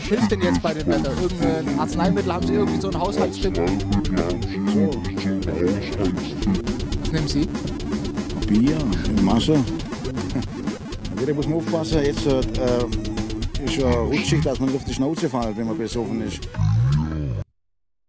hilft denn jetzt bei dem Wetter? Irgendein Arzneimittel haben Sie irgendwie so einen Haushaltstipp? Was nehmen Sie? Bier in Masse. Jeder muss man aufpassen, jetzt äh, äh ist ja rutschig, dass man nicht auf die Schnauze fällt, wenn man besoffen ist.